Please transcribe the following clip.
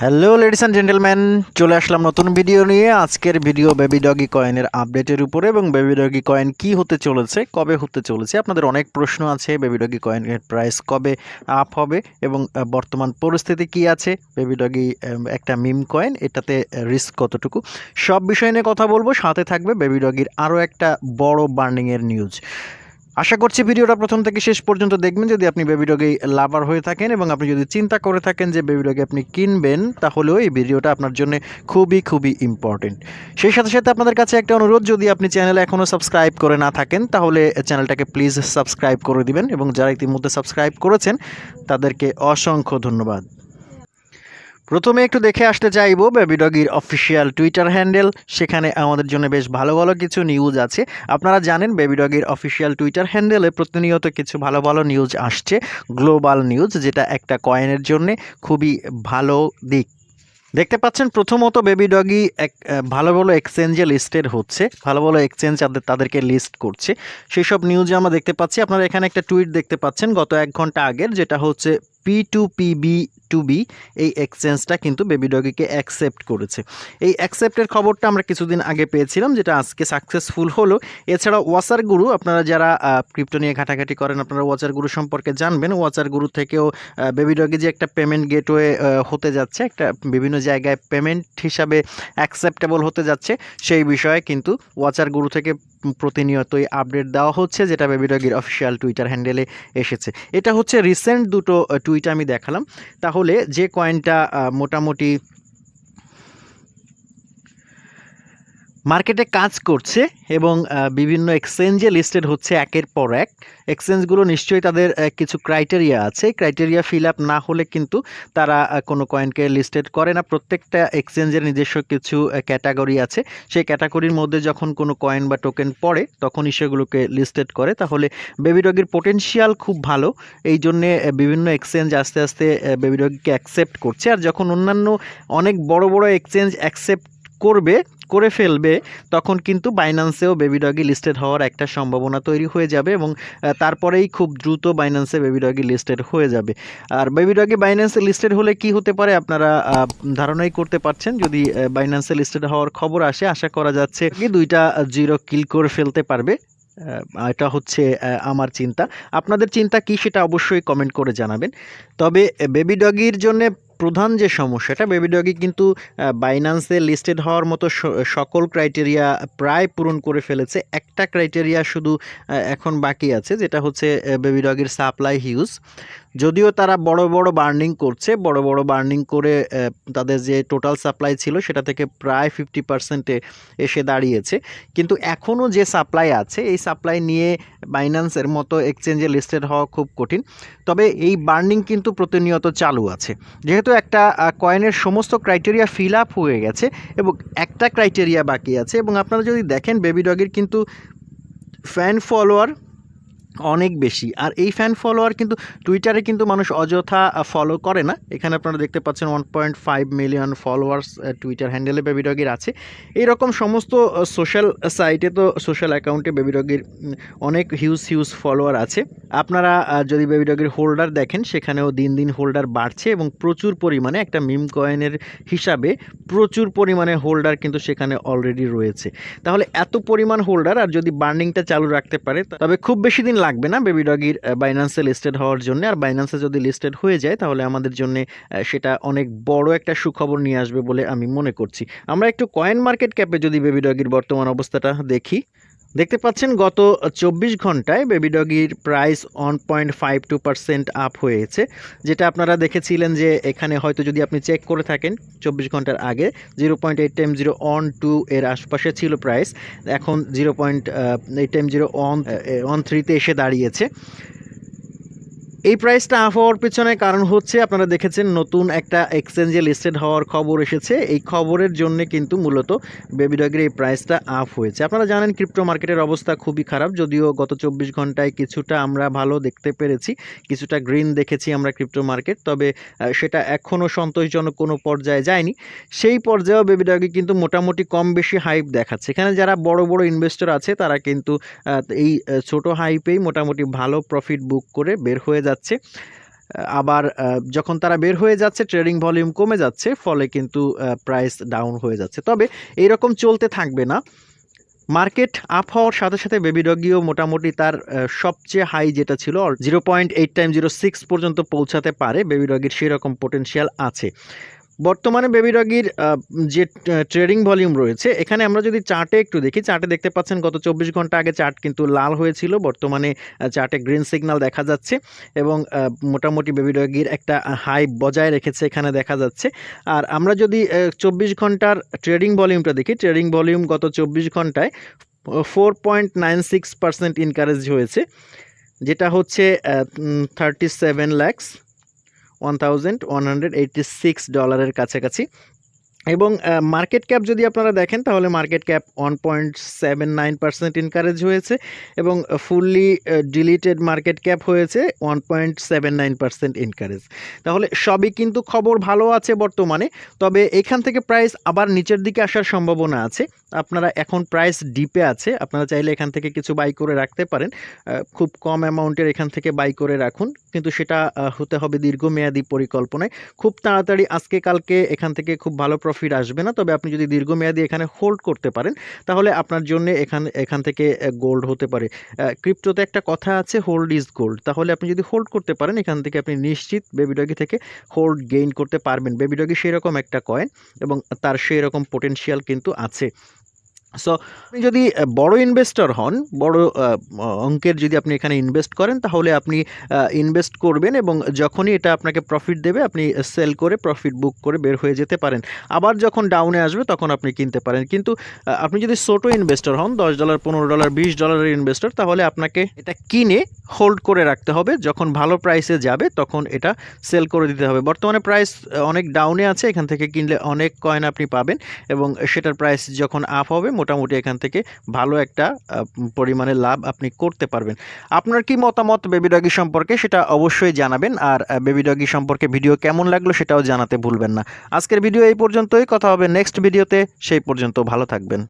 Hello ladies and gentleman চলে আসলাম নতুন video নিয়ে। আজকের ভিডিও বেবি ডগি কয়েনের আপডেটের উপরে এবং বেবি ডগি কয়েন কি হতে চলেছে, কবে হতে চলেছে? আপনাদের অনেক প্রশ্ন আছে বেবি ডগি কয়েনের প্রাইস কবে আপ হবে এবং বর্তমান পরিস্থিতি কি আছে? বেবি ডগি একটা মিম কয়েন এটাতে রিস্ক কতটুকু? সব বিষয় নিয়ে কথা বলব। সাথে থাকবে বেবি ডগির আরও একটা বড় বার্নিংয়ের নিউজ আশা করছি ভিডিওটা প্রথম থেকে শেষ পর্যন্ত দেখবেন। যদি আপনি বেবি ডগে লাভার হয়ে থাকেন এবং আপনি যদি চিন্তা করে থাকেন যে বেবি ডগে আপনি কিনবেন, তাহলেও এই ভিডিওটা আপনার জন্য খুবই খুবই ইম্পর্টেন্ট সেই সাথে সাথে আপনাদের কাছে একটা অনুরোধ, যদি আপনি চ্যানেলে এখনও সাবস্ক্রাইব করে না থাকেন, তাহলে চ্যানেলটাকে প্লিজ সাবস্ক্রাইব করে দিবেন এবং যারা ইতিমধ্যে সাবস্ক্রাইব করেছেন, তাদেরকে অসংখ্য ধন্যবাদ। প্রথমে একটু দেখে আসতে চাইব বেবি ডগির অফিসিয়াল টুইটার হ্যান্ডেল সেখানে আমাদের জন্য বেশ ভালো ভালো কিছু নিউজ আছে। আপনারা জানেন বেবি ডগির অফিসিয়াল টুইটার হ্যান্ডেলে প্রতিনিয়ত কিছু ভালো ভালো নিউজ আসছে গ্লোবাল নিউজ যেটা একটা কয়েনের জন্য খুবই ভালো দিক। দেখতে পাচ্ছেন প্রথমত বেবি ডগি এক ভালো ভালো এক্সচেঞ্জে লিস্টেড হচ্ছে, ভালো ভালো এক্সচেঞ্জ তাদের, তাদেরকে লিস্ট করছে। সেই সব নিউজে আমরা দেখতে পাচ্ছি, আপনারা এখানে একটা টুইট দেখতে পাচ্ছেন, গত এক ঘণ্টা আগের, যেটা হচ্ছে P to P B to B এই এক্সচেঞ্জটা কিন্তু বেবি ডগিকে অ্যাকসেপ্ট করেছে। এই অ্যাকসেপ্টের খবরটা আমরা কিছুদিন আগে পেয়েছিলাম, যেটা আজকে সাকসেসফুল হলো। এছাড়া ওয়াচার গুরু আপনারা যারা ক্রিপ্টো নিয়ে ঘাটাঘাটি করেন, আপনারা ওয়াচার গুরু সম্পর্কে জানবেন। ওয়াচার গুরু থেকেও বেবি ডগি যে একটা পেমেন্ট গেটওয়ে হতে যাচ্ছে, একটা বিভিন্ন জায়গায় পেমেন্ট হিসাবে অ্যাকসেপ্টেবল হতে যাচ্ছে, সেই বিষয়ে কিন্তু ওয়াচার গুরু থেকে প্রতিনিয়তই আপডেট দেওয়া হচ্ছে, যেটা বেবি ডগির অফিসিয়াল টুইটার হ্যান্ডেলে এসেছে। এটা হচ্ছে রিসেন্ট দুটো টুইট আমি দেখালাম। তাহলে যে কয়েনটা মোটামুটি মার্কেটে কাজ করছে এবং বিভিন্ন এক্সচেঞ্জে লিস্টেড হচ্ছে একের পর এক। এক্সচেঞ্জগুলো নিশ্চয়ই তাদের কিছু ক্রাইটেরিয়া আছে। ক্রাইটেরিয়া ফিল আপ না হলে কিন্তু তারা কোনো কয়েনকে লিস্টেড করে না। প্রত্যেকটা এক্সচেঞ্জের নিজস্ব কিছু ক্যাটাগরি আছে। সেই ক্যাটাগরির মধ্যে যখন কোনো কয়েন বা টোকেন পড়ে, তখনই সেগুলোকে লিস্টেড করে। তাহলে বেবি ডগির পোটেনশিয়াল খুব ভালো। এই জন্যে বিভিন্ন এক্সচেঞ্জ আস্তে আস্তে বেবি ডগিকে অ্যাকসেপ্ট করছে। আর যখন অন্যান্য অনেক বড় বড় এক্সচেঞ্জ অ্যাকসেপ্ট করবে করে ফেলবে, তখন কিন্তু বাইন্যান্সেও বেবি ডগি লিস্টেড হওয়ার একটা সম্ভাবনা তৈরি হয়ে যাবে এবং তারপরেই খুব দ্রুত বাইন্যান্সে বেবি ডগি লিস্টেড হয়ে যাবে। আর বেবি ডগি বাইন্যান্সে লিস্টেড হলে কি হতে পারে আপনারা ধারণাই করতে পারছেন? যদি বাইন্যান্সে লিস্টেড হওয়ার খবর আসে, আশা করা যাচ্ছে কি দুইটা জিরো কিল করে ফেলতে পারবে। এটা হচ্ছে আমার চিন্তা। আপনাদের চিন্তা কি সেটা অবশ্যই কমেন্ট করে জানাবেন। তবে বেবি ডগির জন্য প্রধান যে সমস্যাটা বেবি ডগি কিন্তু বাইন্যান্সে লিস্টেড হওয়ার মতো সকল ক্রাইটেরিয়া প্রায় পূরণ করে ফেলেছে। একটা ক্রাইটেরিয়া শুধু এখন বাকি আছে, যেটা হচ্ছে বেবি ডগির সাপ্লাই হিউজ যদিও তারা বড় বড় বার্নিং করছে, বড় বড় বার্নিং করে তাদের যে টোটাল সাপ্লাই ছিল সেটা থেকে প্রায় ফিফটি পার্সেন্টে এসে দাঁড়িয়েছে। কিন্তু এখনও যে সাপ্লাই আছে, এই সাপ্লাই নিয়ে বাইন্যান্সের মতো এক্সচেঞ্জে লিস্টেড হওয়া খুব কঠিন। তবে এই বার্নিং কিন্তু প্রতিনিয়ত চালু আছে। যেহেতু একটা কয়েনের সমস্ত ক্রাইটেরিয়া ফিল আপ হয়ে গেছে এবং একটা ক্রাইটেরিয়া বাকি আছে এবং আপনারা যদি দেখেন বেবি ডগের কিন্তু ফ্যান ফলোয়ার অনেক বেশি। আর এই ফ্যান ফলোয়ার কিন্তু টুইটারে কিন্তু মানুষ অযথা ফলো করে না। এখানে আপনারা দেখতে পাচ্ছেন one point five million followers Twitter হ্যান্ডেলে বেবি ডগির আছে। এইরকম সমস্ত সোশ্যাল সাইটে তো সোশ্যাল অ্যাকাউন্টে বেবি ডগির অনেক হিউজ হিউজ ফলোয়ার আছে। আপনারা যদি বেবি ডগির হোল্ডার দেখেন, সেখানেও দিন দিন হোল্ডার বাড়ছে এবং প্রচুর পরিমাণে একটা মিম কয়েনের হিসাবে প্রচুর পরিমাণে হোল্ডার কিন্তু সেখানে অলরেডি রয়েছে। তাহলে এত পরিমাণ হোল্ডার আর যদি বার্নিংটা চালু রাখতে পারে, তবে খুব বেশি দিন লাগবে না বেবি ডগির বাইন্যান্সে লিস্টেড হওয়ার জন্য। আর বাইন্যান্সে যদি লিস্টেড হয়ে যায়, তাহলে আমাদের জন্য সেটা অনেক বড় একটা সুখবর নিয়ে আসবে বলে আমি মনে করছি। আমরা একটু কয়েন মার্কেট ক্যাপে যদি বেবি ডগির বর্তমান অবস্থাটা দেখি। দেখতে পাচ্ছেন, গত চব্বিশ ঘন্টায় baby ডগির price one point five two percent up হয়েছে। যেটা আপনারা দেখেছিলেন যে এখানে হয়তো যদি আপনি চেক করে থাকেন, চব্বিশ ঘণ্টার আগে zero point eight time zero one two এর আশপাশে ছিল প্রাইস। এখন zero point eight time zero one one থ্রিতে এসে দাঁড়িয়েছে। এই প্রাইসটা আপ হওয়ার পেছনে কারণ হচ্ছে আপনারা দেখেছেন নতুন একটা এক্সচেঞ্জে লিস্টেড হওয়ার খবর এসেছে। এই খবরের জন্য কিন্তু মূলত বেবি ডগের এই প্রাইসটা আপ হয়েছে। আপনারা জানেন ক্রিপ্টো মার্কেটের অবস্থা খুবই খারাপ, যদিও গত চব্বিশ ঘন্টায় কিছুটা আমরা ভালো দেখতে পেরেছি, কিছুটা গ্রিন দেখেছি আমরা ক্রিপ্টো মার্কেট তবে সেটা এখনও সন্তোষজনক কোনো পর্যায়ে যায়নি। সেই পর্যায়েও বেবি ডগে কিন্তু মোটামুটি কম বেশি হাইপ দেখাচ্ছে। এখানে যারা বড় বড় ইনভেস্টর আছে, তারা কিন্তু এই ছোট হাইপেই মোটামুটি ভালো প্রফিট বুক করে বের হয়ে যাচ্ছে। আবার যখন তারা বের হয়ে যাচ্ছে, ট্রেডিং ভলিউম কমে যাচ্ছে, ফলে কিন্তু প্রাইস ডাউন হয়ে যাচ্ছে। তবে এইরকম চলতে থাকবে না। মার্কেট আপ হওয়ার সাথে সাথে বেবি ডগিও মোটামুটি তার সবচেয়ে হাই যেটা ছিল zero point eight time zero six পর্যন্ত পৌঁছাতে পারে। বেবি ডগির সেরকম পোটেনশিয়াল আছে। বর্তমানে বেবি আহ, যে ট্রেডিং ভলিউম রয়েছে এখানে আমরা যদি চার্টে একটু দেখি চার্টে দেখতে পাচ্ছেন গত চব্বিশ ঘণ্টা আগে চার্ট কিন্তু লাল হয়েছিল বর্তমানে চার্টে গ্রিন সিগন্যাল দেখা যাচ্ছে এবং মোটামুটি বেবি ডগির একটা হাই বজায় রেখেছে এখানে দেখা যাচ্ছে। আর আমরা যদি চব্বিশ ঘণ্টার ট্রেডিং ভলিউমটা দেখি ট্রেডিং ভলিউম গত চব্বিশ ঘন্টায় four point nine six percent increase হয়েছে যেটা হচ্ছে thirty seven lakhs one thousand one hundred eighty six ডলারের কাছাকাছি। এবং মার্কেট ক্যাপ যদি আপনারা দেখেন, তাহলে market cap one point seven nine percent increase হয়েছে এবং ফুললি ডিলিটেড মার্কেট ক্যাপ হয়েছে one point seven nine percent increase তাহলে সবই কিন্তু খবর ভালো আছে বর্তমানে, তবে এখান থেকে প্রাইস আবার নিচের দিকে আসার সম্ভাবনা আছে। আপনারা এখন প্রাইস ডিপে আছে, আপনারা চাইলে এখান থেকে কিছু বাই করে রাখতে পারেন। খুব কম অ্যামাউন্টের এখান থেকে বাই করে রাখুন। কিন্তু সেটা হতে হবে দীর্ঘমেয়াদী পরিকল্পনায়। খুব তাড়াতাড়ি আজকে কালকে এখান থেকে খুব ভালো প্রফিট আসবে না, তবে আপনি যদি দীর্ঘমেয়াদী এখানে হোল্ড করতে পারেন, তাহলে আপনার জন্য এখান এখান থেকে গোল্ড হতে পারে। ক্রিপ্টোতে একটা কথা আছে হোল্ড ইজ গোল্ড তাহলে আপনি যদি হোল্ড করতে পারেন, এখান থেকে আপনি নিশ্চিত বেবিডগি থেকে হোল্ড গেইন করতে পারবেন। বেবিডগি সেরকম একটা কয়েন এবং তার সেই রকম পোটেনশিয়াল কিন্তু আছে। সো আপনি যদি বড় ইনভেস্টর হন, বড় অঙ্কের যদি আপনি এখানে ইনভেস্ট করেন, তাহলে আপনি ইনভেস্ট করবেন এবং যখনই এটা আপনাকে প্রফিট দেবে, আপনি সেল করে প্রফিট বুক করে বের হয়ে যেতে পারেন। আবার যখন ডাউনে আসবে, তখন আপনি কিনতে পারেন। কিন্তু আপনি যদি ছোটো ইনভেস্টর হন, দশ ডলার পনেরো ডলার বিশ ডলারের ইনভেস্টর তাহলে আপনাকে এটা কিনে হোল্ড করে রাখতে হবে। যখন ভালো প্রাইসে যাবে, তখন এটা সেল করে দিতে হবে। বর্তমানে প্রাইস অনেক ডাউনে আছে, এখান থেকে কিনলে অনেক কয়েন আপনি পাবেন এবং সেটার প্রাইস যখন আপ হবে মোটামুটি এখান থেকে ভালো একটা পরিমাণে লাভ আপনি করতে পারবেন। আপনার কি মতামত বেবি ডগি সম্পর্কে সেটা অবশ্যই জানাবেন। আর বেবি ডগি সম্পর্কে ভিডিও কেমন লাগল সেটাও জানাতে ভুলবেন না। আজকের ভিডিও এই পর্যন্তই। কথা হবে নেক্সট ভিডিওতে। সেই পর্যন্ত ভালো থাকবেন।